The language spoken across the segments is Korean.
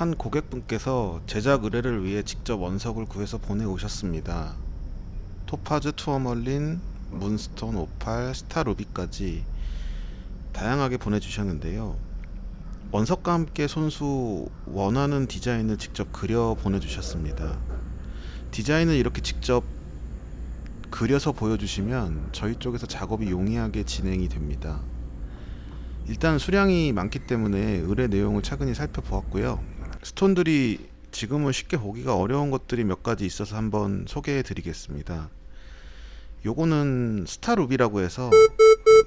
한 고객분께서 제작 의뢰를 위해 직접 원석을 구해서 보내오셨습니다. 토파즈 투어멀린, 문스톤 오팔, 스타루비까지 다양하게 보내주셨는데요. 원석과 함께 손수 원하는 디자인을 직접 그려 보내주셨습니다. 디자인을 이렇게 직접 그려서 보여주시면 저희 쪽에서 작업이 용이하게 진행이 됩니다. 일단 수량이 많기 때문에 의뢰 내용을 차근히 살펴보았고요. 스톤들이 지금은 쉽게 보기가 어려운 것들이 몇 가지 있어서 한번 소개해 드리겠습니다. 요거는 스타루비라고 해서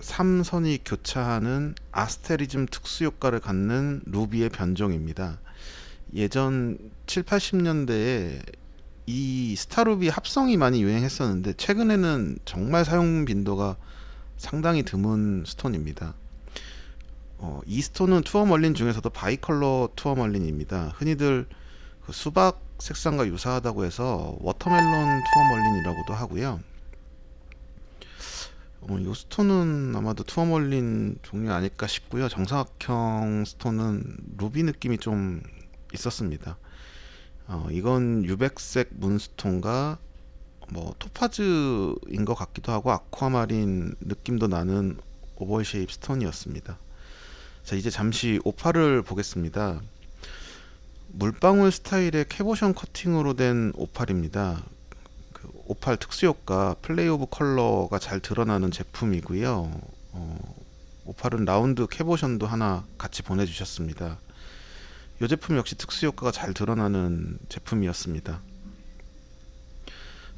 3선이 교차하는 아스테리즘 특수 효과를 갖는 루비의 변종입니다. 예전 7, 80년대에 이 스타루비 합성이 많이 유행했었는데 최근에는 정말 사용 빈도가 상당히 드문 stone입니다. 어, 이 stone은 tourmaline 중에서도 bicolor tourmaline입니다. 흔히들 그 수박 색상과 유사하다고 해서 watermelon tourmaline이라고도 하고요. 어, 이 stone은 아마도 tourmaline 종류 아닐까 싶고요. 정사각형 stone은 루비 느낌이 좀 있었습니다. 어, 이건 유백색 문스톤과 뭐 토파즈인 것 같기도 하고 아쿠아마린 느낌도 나는 oval shape의 stone이었습니다. 자 이제 잠시 오팔을 보겠습니다. 물방울 스타일의 cabochon 커팅으로 된 오팔입니다. 그 오팔 특수효과 play of color가 잘 드러나는 제품이고요. 어, 오팔은 round cabochon도 하나 같이 보내주셨습니다. 이 제품 역시 특수효과가 잘 드러나는 제품이었습니다.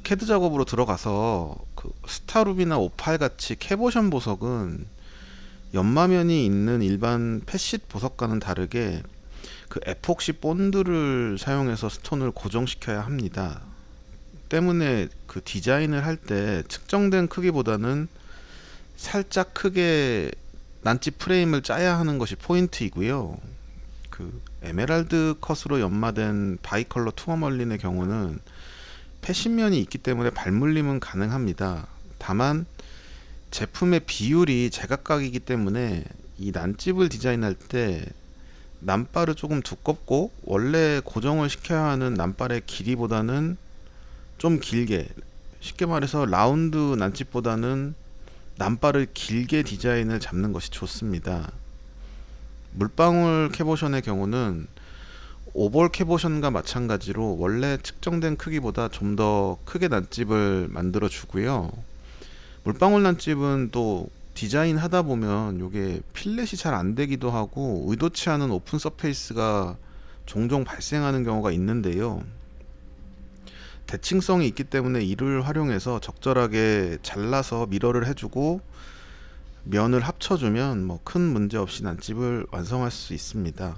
캐드 작업으로 들어가서 그 스타루비나 오팔 같이 cabochon 보석은 연마면이 있는 일반 facet 보석과는 다르게 그 에폭시 본드를 사용해서 stone을 고정시켜야 합니다. 때문에 그 디자인을 할 때 측정된 크기보다는 살짝 크게 난집 프레임을 짜야 하는 것이 포인트이고요. 그 에메랄드 컷으로 연마된 bicolor tourmaline의 경우는 facet면이 있기 때문에 발물림은 가능합니다. 다만 제품의 비율이 제각각이기 때문에 이 난집을 디자인할 때 난발을 조금 두껍고 원래 고정을 시켜야 하는 난발의 길이보다는 좀 길게 쉽게 말해서 라운드 난집보다는 난발을 길게 디자인을 잡는 것이 좋습니다. 물방울 cabochon의 경우는 oval cabochon과 마찬가지로 원래 측정된 크기보다 좀 더 크게 난집을 만들어 주고요. 물방울 난집은 또 디자인 하다 보면 이게 fillet이 잘 안 되기도 하고 의도치 않은 open surface가 종종 발생하는 경우가 있는데요. 대칭성이 있기 때문에 이를 활용해서 적절하게 잘라서 mirror를 해주고 면을 합쳐주면 뭐 큰 문제 없이 난집을 완성할 수 있습니다.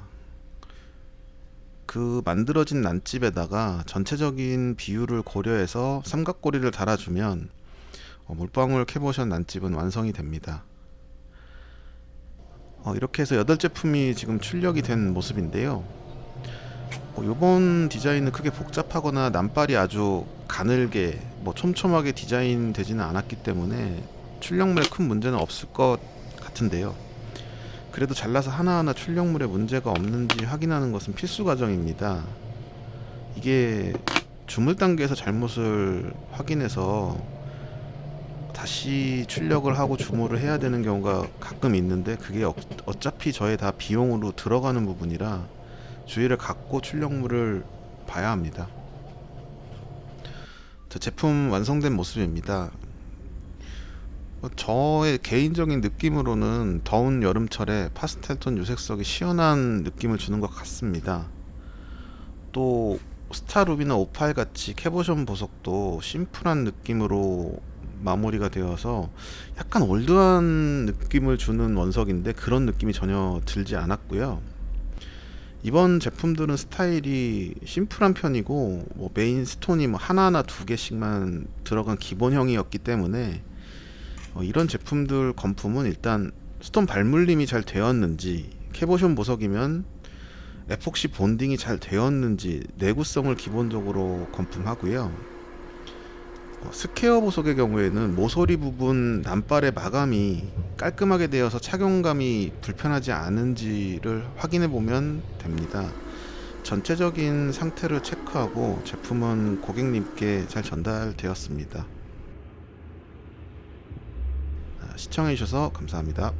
그 만들어진 난집에다가 전체적인 비율을 고려해서 삼각고리를 달아주면 어, 물방울 캐보션 난집은 완성이 됩니다. 어, 이렇게 해서 8제품이 지금 출력이 된 모습인데요. 어, 이번 디자인은 크게 복잡하거나 난발이 아주 가늘게 뭐 촘촘하게 디자인 되지는 않았기 때문에 출력물에 큰 문제는 없을 것 같은데요. 그래도 잘라서 하나하나 출력물에 문제가 없는지 확인하는 것은 필수 과정입니다. 이게 주물 단계에서 잘못을 확인해서 다시 출력을 하고 주모를 해야 되는 경우가 가끔 있는데 그게 어, 어차피 저의 다 비용으로 들어가는 부분이라 주의를 갖고 출력물을 봐야 합니다. 저 제품 완성된 모습입니다. 어, 저의 개인적인 느낌으로는 더운 여름철에 파스텔톤 유색석이 시원한 느낌을 주는 것 같습니다. 또 스타루비나 오팔 같이 cabochon 보석도 심플한 느낌으로 마무리가 되어서 약간 old한 느낌을 주는 원석인데 그런 느낌이 전혀 들지 않았고요. 이번 제품들은 스타일이 심플한 편이고 뭐 main stone이 뭐 하나하나 두 개씩만 들어간 기본형이었기 때문에 어 이런 제품들 검품은 일단 stone 발물림이 잘 되었는지 cabochon 보석이면 에폭시 bonding이 잘 되었는지 내구성을 기본적으로 검품하고요. 어, square 보석의 경우에는 모서리 부분 난발의 마감이 깔끔하게 되어서 착용감이 불편하지 않은지를 확인해 보면 됩니다 전체적인 상태를 체크하고 제품은 고객님께 잘 전달되었습니다. 아, 시청해주셔서 감사합니다.